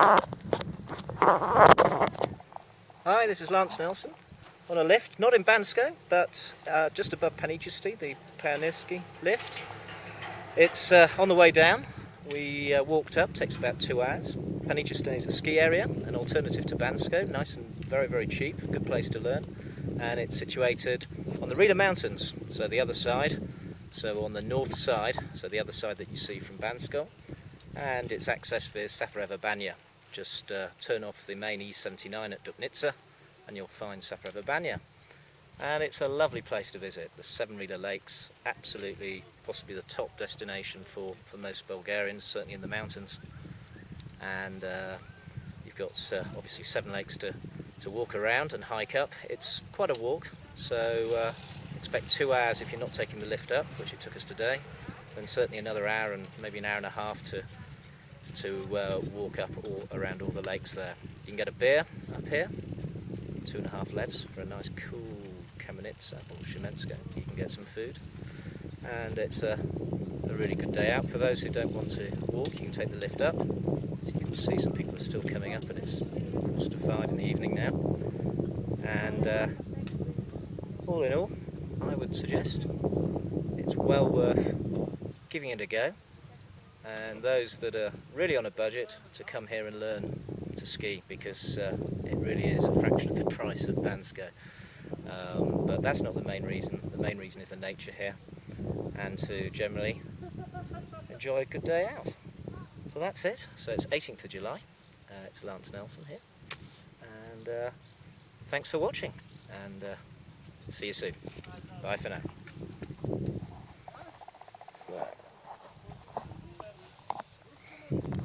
Hi, this is Lance Nelson on a lift, not in Bansko, but uh, just above Panichishte, the Pioneerski lift. It's uh, on the way down. We uh, walked up, takes about two hours. Panichishte is a ski area, an alternative to Bansko, nice and very, very cheap, good place to learn. And it's situated on the Rila Mountains, so the other side, so on the north side, so the other side that you see from Bansko. And it's accessed via Sapareva Banya, just uh, turn off the main E79 at Dupnitsa and you'll find Sapareva Banya. And it's a lovely place to visit. The Seven Rila Lakes, absolutely possibly the top destination for, for most Bulgarians, certainly in the mountains. And uh, you've got uh, obviously seven lakes to, to walk around and hike up. It's quite a walk, so uh, expect two hours if you're not taking the lift up, which it took us today, and certainly another hour and maybe an hour and a half to to uh, walk up all around all the lakes there. You can get a beer up here, two and a half levs for a nice cool Kamenitza or Shemenska. You can get some food. And it's a, a, really good day out. For those who don't want to walk, you can take the lift up. As you can see, some people are still coming up and it's close to five in the evening now. And uh, all in all, I would suggest it's well worth giving it a go and those that are really on a budget to come here and learn to ski because uh, it really is a fraction of the price of Bansko. Um, but that's not the main reason. The main reason is the nature here and to generally enjoy a good day out. So that's it. So it's 18th of July. Uh, it's Lance Nelson here. And uh, thanks for watching and uh, see you soon. Bye for now.